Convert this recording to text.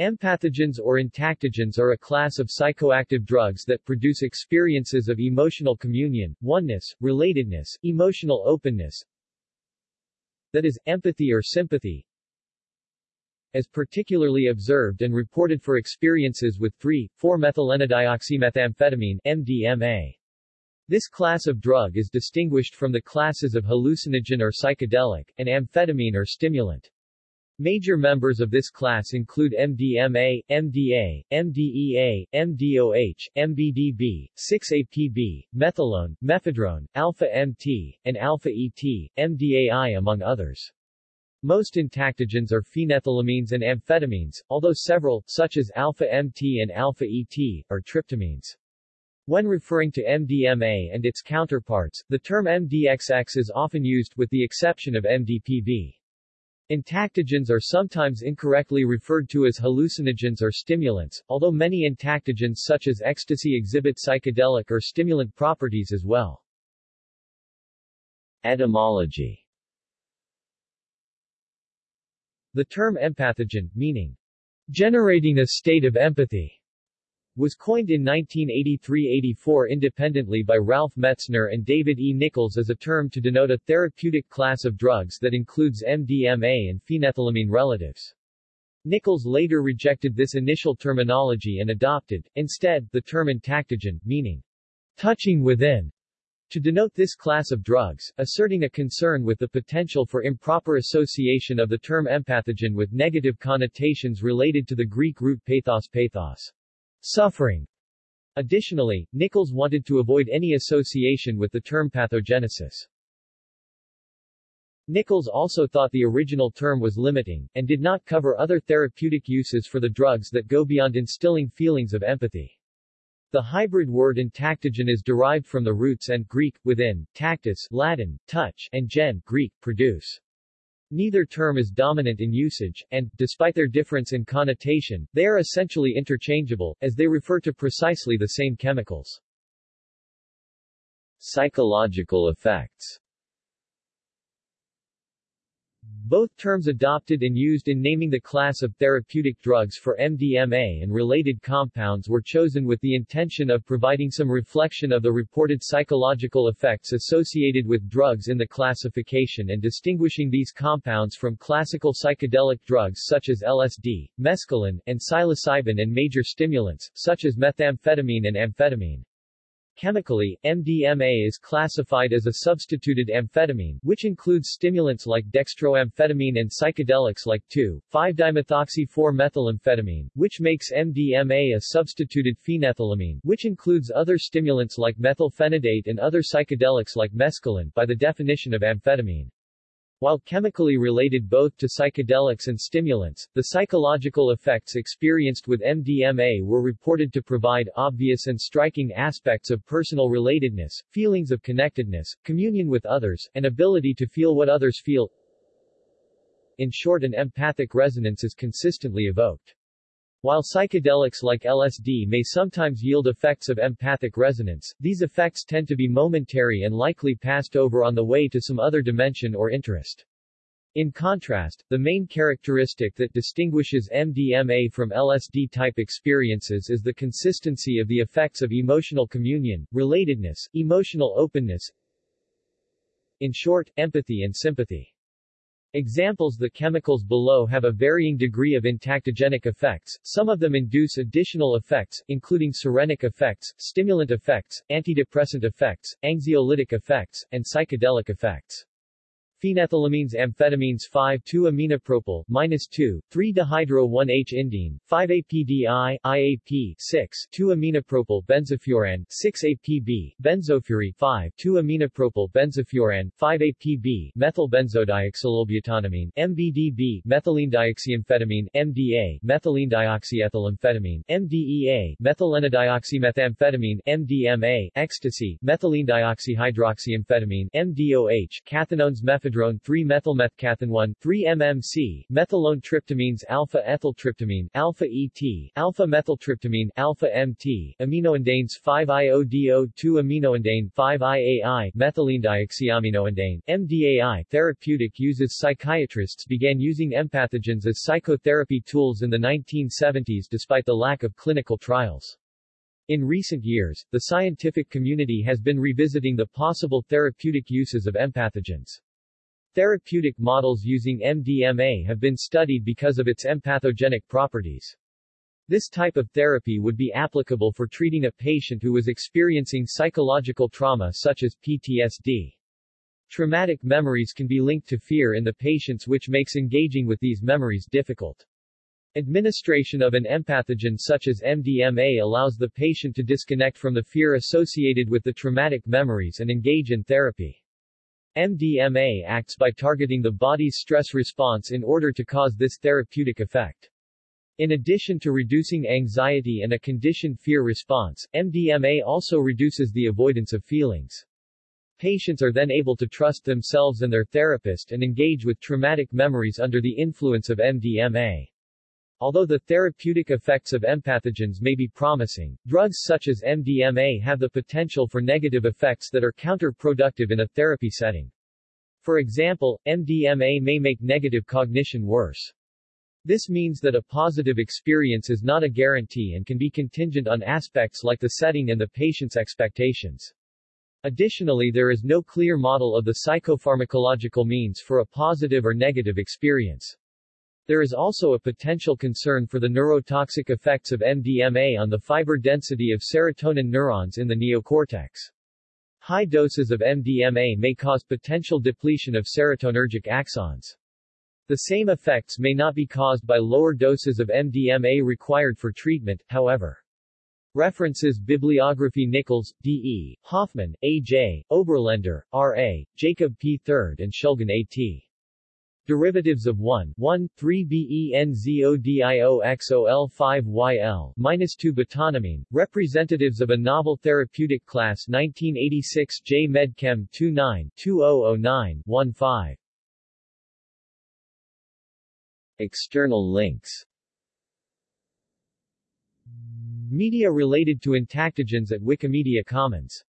Empathogens or entactogens are a class of psychoactive drugs that produce experiences of emotional communion, oneness, relatedness, emotional openness, that is, empathy or sympathy, as particularly observed and reported for experiences with 3,4-methylenedioxymethamphetamine MDMA. This class of drug is distinguished from the classes of hallucinogen or psychedelic, and amphetamine or stimulant. Major members of this class include MDMA, MDA, MDEA, MDOH, MBDB, 6-APB, methylone, mephedrone, alpha-MT, and alpha-ET, MDAI among others. Most entactogens are phenethylamines and amphetamines, although several, such as alpha-MT and alpha-ET, are tryptamines. When referring to MDMA and its counterparts, the term MDXX is often used with the exception of MDPV. Entactogens are sometimes incorrectly referred to as hallucinogens or stimulants, although many entactogens such as ecstasy exhibit psychedelic or stimulant properties as well. Etymology The term empathogen, meaning generating a state of empathy, was coined in 1983-84 independently by Ralph Metzner and David E. Nichols as a term to denote a therapeutic class of drugs that includes MDMA and phenethylamine relatives. Nichols later rejected this initial terminology and adopted, instead, the term entactogen, meaning touching within, to denote this class of drugs, asserting a concern with the potential for improper association of the term empathogen with negative connotations related to the Greek root pathos pathos suffering. Additionally, Nichols wanted to avoid any association with the term pathogenesis. Nichols also thought the original term was limiting, en did not cover other therapeutic uses for the drugs that go beyond instilling feelings of empathy. The hybrid word entactogen is derived from the roots and Greek, within, tactus Latin, touch, and gen Greek, produce. Neither term is dominant in usage, and, despite their difference in connotation, they are essentially interchangeable, as they refer to precisely the same chemicals. Psychological effects both terms adopted and used in naming the class of therapeutic drugs for MDMA and related compounds were chosen with the intention of providing some reflection of the reported psychological effects associated with drugs in the classification and distinguishing these compounds from classical psychedelic drugs such as LSD, mescaline, and psilocybin and major stimulants, such as methamphetamine and amphetamine. Chemically, MDMA is classified as a substituted amphetamine, which includes stimulants like dextroamphetamine and psychedelics like 2,5-dimethoxy-4-methylamphetamine, which makes MDMA a substituted phenethylamine, which includes other stimulants like methylphenidate and other psychedelics like mescaline, by the definition of amphetamine. While chemically related both to psychedelics and stimulants, the psychological effects experienced with MDMA were reported to provide obvious and striking aspects of personal relatedness, feelings of connectedness, communion with others, and ability to feel what others feel. In short an empathic resonance is consistently evoked. While psychedelics like LSD may sometimes yield effects of empathic resonance, these effects tend to be momentary and likely passed over on the way to some other dimension or interest. In contrast, the main characteristic that distinguishes MDMA from LSD-type experiences is the consistency of the effects of emotional communion, relatedness, emotional openness, in short, empathy and sympathy. Examples The chemicals below have a varying degree of entactogenic effects, some of them induce additional effects, including serenic effects, stimulant effects, antidepressant effects, anxiolytic effects, and psychedelic effects phenethylamines amphetamines 5-2-aminopropyl, minus 2, 3-dihydro-1H-indene, 5-APDI, IAP, 6, 2-aminopropyl benzofuran, 6-APB, benzofuran, 5, 2-aminopropyl benzofuran, 5-APB, methylbenzodioxolylbutanamine, MBDB, methylenedioxyamphetamine, MDA, methylenedioxyethylamphetamine, MDEA, methylenedioxymethamphetamine, MDMA, ecstasy, methylenedioxyhydroxyamphetamine, MDOH, cathinones methadone methylmethadrone 3-methylmethcathinone 3-MMC, methylone tryptamines alpha-ethyltryptamine, alpha-ET, alpha-methyltryptamine, alpha-MT, aminoindanes 5-IODO2 aminoindane 5-IAI, methylenedioxyaminoindane, MDAI. Therapeutic uses Psychiatrists began using empathogens as psychotherapy tools in the 1970s despite the lack of clinical trials. In recent years, the scientific community has been revisiting the possible therapeutic uses of empathogens. Therapeutic models using MDMA have been studied because of its empathogenic properties. This type of therapy would be applicable for treating a patient who was experiencing psychological trauma such as PTSD. Traumatic memories can be linked to fear in the patients which makes engaging with these memories difficult. Administration of an empathogen such as MDMA allows the patient to disconnect from the fear associated with the traumatic memories and engage in therapy. MDMA acts by targeting the body's stress response in order to cause this therapeutic effect. In addition to reducing anxiety and a conditioned fear response, MDMA also reduces the avoidance of feelings. Patients are then able to trust themselves and their therapist and engage with traumatic memories under the influence of MDMA. Although the therapeutic effects of empathogens may be promising, drugs such as MDMA have the potential for negative effects that are counterproductive in a therapy setting. For example, MDMA may make negative cognition worse. This means that a positive experience is not a guarantee and can be contingent on aspects like the setting and the patient's expectations. Additionally there is no clear model of the psychopharmacological means for a positive or negative experience. There is also a potential concern for the neurotoxic effects of MDMA on the fiber density of serotonin neurons in the neocortex. High doses of MDMA may cause potential depletion of serotonergic axons. The same effects may not be caused by lower doses of MDMA required for treatment, however. References Bibliography Nichols, D.E., Hoffman, A.J., Oberländer, R.A., Jacob P. III and Shulgin A.T. Derivatives of 1, 1, 3 BENZODIOXOL 5 YL minus 2 butanamine, representatives of a novel therapeutic class 1986 J Medchem 29 2009 15 External links. Media related to entactogens at Wikimedia Commons